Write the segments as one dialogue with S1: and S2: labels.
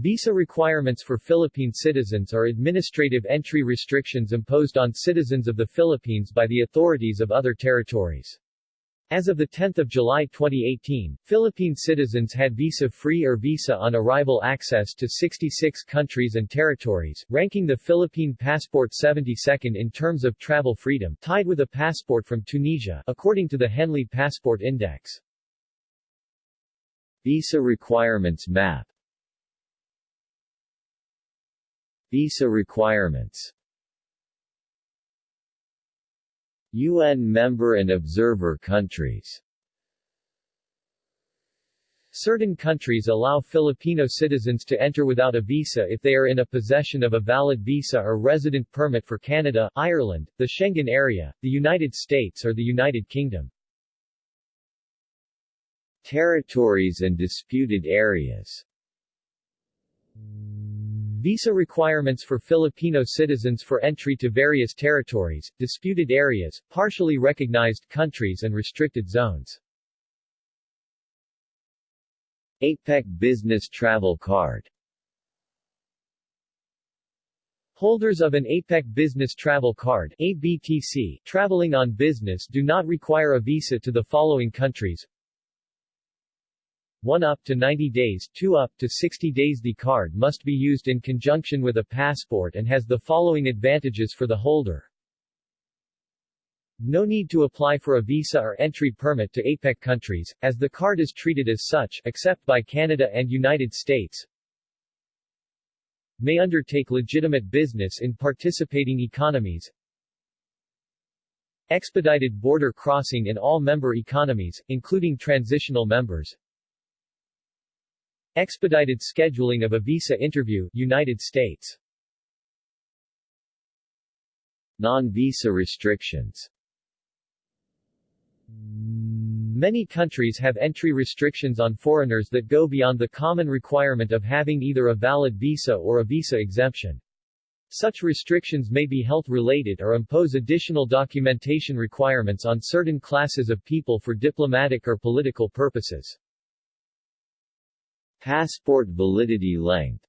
S1: Visa requirements for Philippine citizens are administrative entry restrictions imposed on citizens of the Philippines by the authorities of other territories. As of 10 July 2018, Philippine citizens had visa-free or visa-on-arrival access to 66 countries and territories, ranking the Philippine passport 72nd in terms of travel freedom, tied with a passport from Tunisia, according to the Henley Passport Index.
S2: Visa requirements map Visa requirements. UN member and observer countries.
S1: Certain countries allow Filipino citizens to enter without a visa if they are in a possession of a valid visa or resident permit for Canada, Ireland, the Schengen area, the United States or the United Kingdom.
S2: Territories and disputed areas
S1: Visa requirements for Filipino citizens for entry to various territories, disputed areas, partially recognized countries and restricted zones.
S2: APEC Business Travel Card
S1: Holders of an APEC Business Travel Card ABTC, traveling on business do not require a visa to the following countries 1 up to 90 days 2 up to 60 days The card must be used in conjunction with a passport and has the following advantages for the holder. No need to apply for a visa or entry permit to APEC countries, as the card is treated as such except by Canada and United States. May undertake legitimate business in participating economies. Expedited border crossing in all member economies, including transitional members. Expedited scheduling of a visa interview United States
S2: Non-visa restrictions
S1: Many countries have entry restrictions on foreigners that go beyond the common requirement of having either a valid visa or a visa exemption. Such restrictions may be health-related or impose additional documentation requirements on certain classes of people for diplomatic or political purposes.
S2: Passport validity length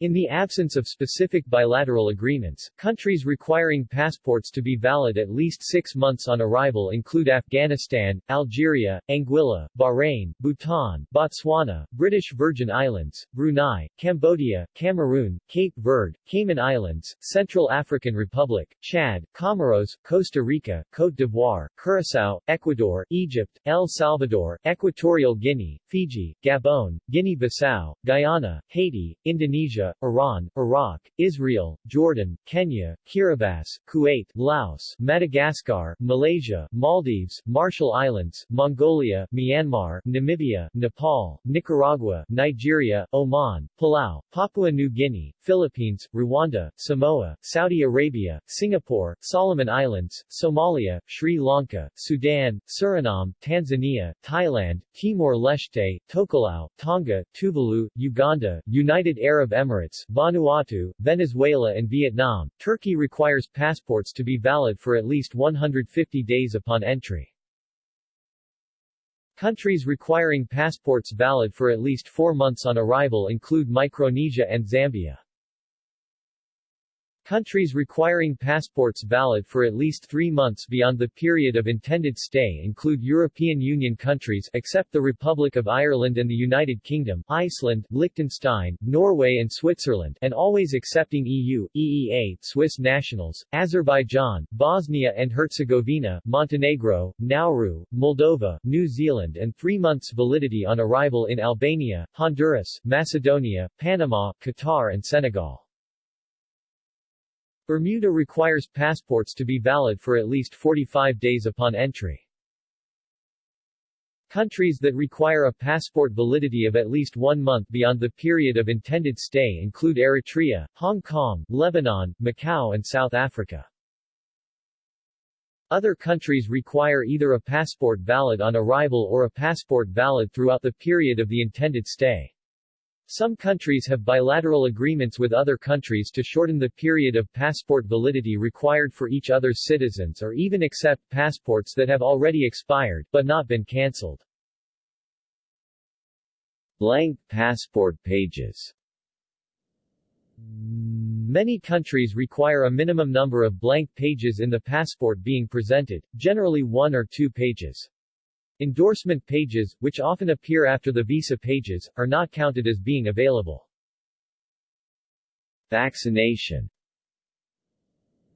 S1: in the absence of specific bilateral agreements, countries requiring passports to be valid at least six months on arrival include Afghanistan, Algeria, Anguilla, Bahrain, Bhutan, Botswana, British Virgin Islands, Brunei, Cambodia, Cameroon, Cape Verde, Cayman Islands, Central African Republic, Chad, Comoros, Costa Rica, Côte d'Ivoire, Curaçao, Ecuador, Egypt, El Salvador, Equatorial Guinea, Fiji, Gabon, Guinea-Bissau, Guyana, Haiti, Indonesia, Iran, Iraq, Israel, Jordan, Kenya, Kiribati, Kuwait, Laos, Madagascar, Malaysia, Maldives, Marshall Islands, Mongolia, Myanmar, Namibia, Nepal, Nicaragua, Nigeria, Oman, Palau, Papua New Guinea, Philippines, Rwanda, Samoa, Saudi Arabia, Singapore, Solomon Islands, Somalia, Sri Lanka, Sudan, Suriname, Tanzania, Thailand, Timor-Leste, Tokelau, Tonga, Tuvalu, Uganda, United Arab Emirates Emirates, Vanuatu, Venezuela and Vietnam, Turkey requires passports to be valid for at least 150 days upon entry. Countries requiring passports valid for at least four months on arrival include Micronesia and Zambia. Countries requiring passports valid for at least three months beyond the period of intended stay include European Union countries except the Republic of Ireland and the United Kingdom, Iceland, Liechtenstein, Norway and Switzerland and always accepting EU, EEA, Swiss nationals, Azerbaijan, Bosnia and Herzegovina, Montenegro, Nauru, Moldova, New Zealand and three months validity on arrival in Albania, Honduras, Macedonia, Panama, Qatar and Senegal. Bermuda requires passports to be valid for at least 45 days upon entry. Countries that require a passport validity of at least one month beyond the period of intended stay include Eritrea, Hong Kong, Lebanon, Macau and South Africa. Other countries require either a passport valid on arrival or a passport valid throughout the period of the intended stay. Some countries have bilateral agreements with other countries to shorten the period of passport validity required for each other's citizens or even accept passports that have already expired, but not been cancelled.
S2: Blank passport pages
S1: Many countries require a minimum number of blank pages in the passport being presented, generally one or two pages. Endorsement pages, which often appear after the visa pages, are not counted as being available.
S2: Vaccination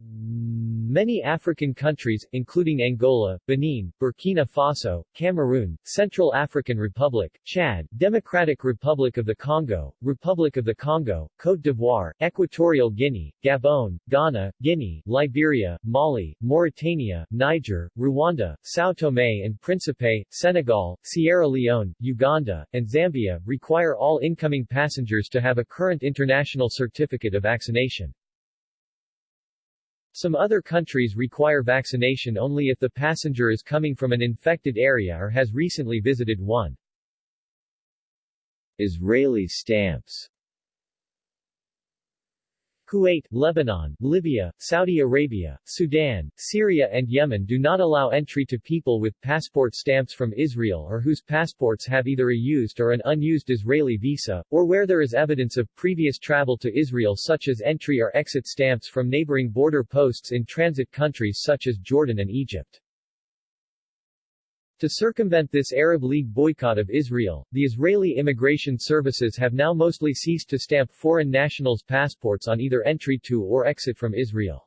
S2: hmm.
S1: Many African countries, including Angola, Benin, Burkina Faso, Cameroon, Central African Republic, Chad, Democratic Republic of the Congo, Republic of the Congo, Côte d'Ivoire, Equatorial Guinea, Gabon, Ghana, Guinea, Liberia, Mali, Mauritania, Niger, Rwanda, São Tomé and Príncipe, Senegal, Sierra Leone, Uganda, and Zambia, require all incoming passengers to have a current international certificate of vaccination. Some other countries require vaccination only if the passenger is coming from an infected area or has recently visited one.
S2: Israeli stamps
S1: Kuwait, Lebanon, Libya, Saudi Arabia, Sudan, Syria and Yemen do not allow entry to people with passport stamps from Israel or whose passports have either a used or an unused Israeli visa, or where there is evidence of previous travel to Israel such as entry or exit stamps from neighboring border posts in transit countries such as Jordan and Egypt. To circumvent this Arab League boycott of Israel, the Israeli immigration services have now mostly ceased to stamp foreign nationals' passports on either entry to or exit from Israel.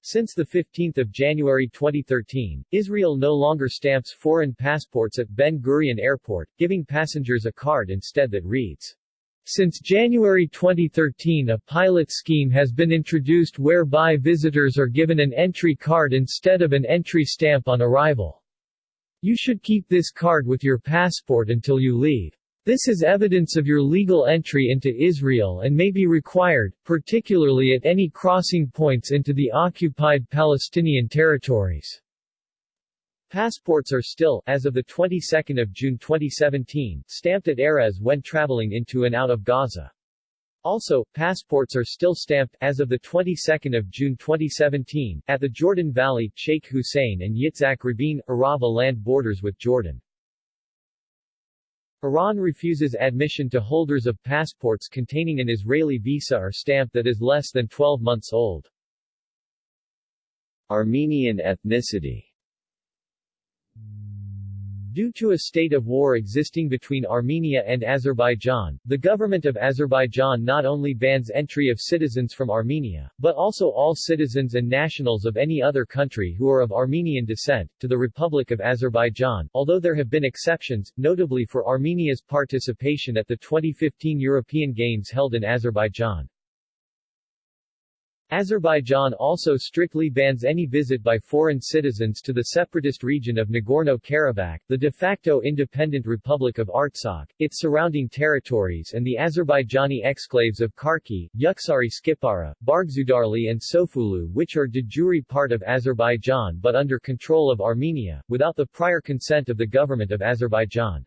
S1: Since 15 January 2013, Israel no longer stamps foreign passports at Ben Gurion Airport, giving passengers a card instead that reads, since January 2013 a pilot scheme has been introduced whereby visitors are given an entry card instead of an entry stamp on arrival. You should keep this card with your passport until you leave. This is evidence of your legal entry into Israel and may be required, particularly at any crossing points into the occupied Palestinian territories. Passports are still, as of the 22nd of June 2017, stamped at Erez when traveling into and out of Gaza. Also, passports are still stamped, as of the 22nd of June 2017, at the Jordan Valley, Sheikh Hussein and Yitzhak Rabin, Arava land borders with Jordan. Iran refuses admission to holders of passports containing an Israeli visa or stamp that is less than 12 months old.
S2: Armenian ethnicity
S1: Due to a state of war existing between Armenia and Azerbaijan, the government of Azerbaijan not only bans entry of citizens from Armenia, but also all citizens and nationals of any other country who are of Armenian descent, to the Republic of Azerbaijan, although there have been exceptions, notably for Armenia's participation at the 2015 European Games held in Azerbaijan. Azerbaijan also strictly bans any visit by foreign citizens to the separatist region of Nagorno-Karabakh, the de facto independent Republic of Artsakh, its surrounding territories and the Azerbaijani exclaves of Karki, Yukhari Askipara, Barkhudarly and Sofulu which are de jure part of Azerbaijan but under control of Armenia, without the prior consent of the government of Azerbaijan.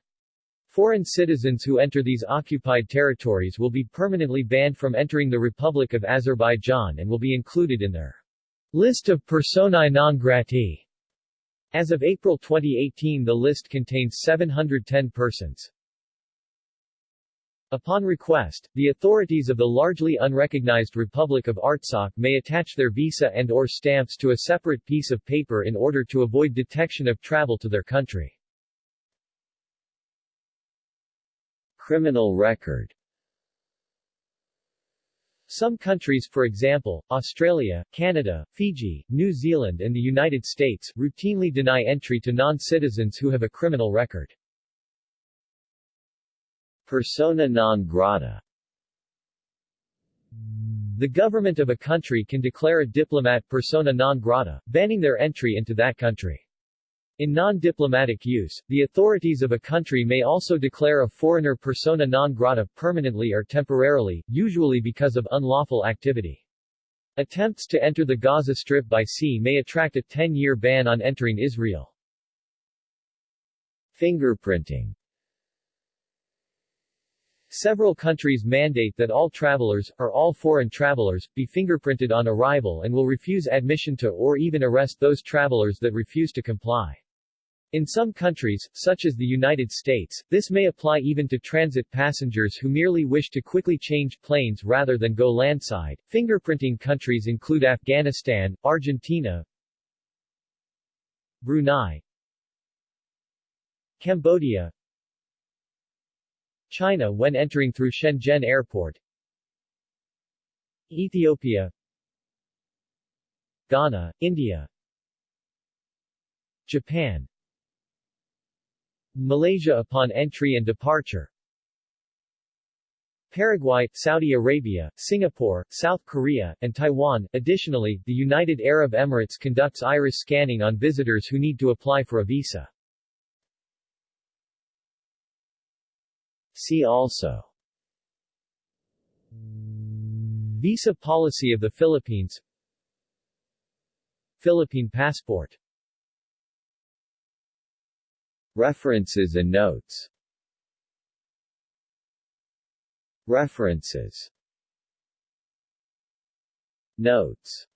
S1: Foreign citizens who enter these occupied territories will be permanently banned from entering the Republic of Azerbaijan and will be included in their list of personae non gratae. As of April 2018 the list contains 710 persons. Upon request, the authorities of the largely unrecognized Republic of Artsakh may attach their visa and or stamps to a separate piece of paper in order to avoid detection of travel to their country.
S2: Criminal record
S1: Some countries for example, Australia, Canada, Fiji, New Zealand and the United States, routinely deny entry to non-citizens who have a criminal record.
S2: Persona non grata
S1: The government of a country can declare a diplomat persona non grata, banning their entry into that country. In non-diplomatic use, the authorities of a country may also declare a foreigner persona non grata permanently or temporarily, usually because of unlawful activity. Attempts to enter the Gaza Strip by sea may attract a 10-year ban on entering Israel.
S2: Fingerprinting
S1: Several countries mandate that all travelers, or all foreign travelers, be fingerprinted on arrival and will refuse admission to or even arrest those travelers that refuse to comply. In some countries, such as the United States, this may apply even to transit passengers who merely wish to quickly change planes rather than go landside. Fingerprinting countries include Afghanistan, Argentina, Brunei, Cambodia, China when entering through Shenzhen Airport, Ethiopia, Ghana, India, Japan, Malaysia upon entry and departure Paraguay, Saudi Arabia, Singapore, South Korea, and Taiwan. Additionally, the United Arab Emirates conducts iris scanning on visitors who need to apply for a visa.
S2: See also
S1: Visa policy of the Philippines Philippine passport
S2: References and notes. References. Notes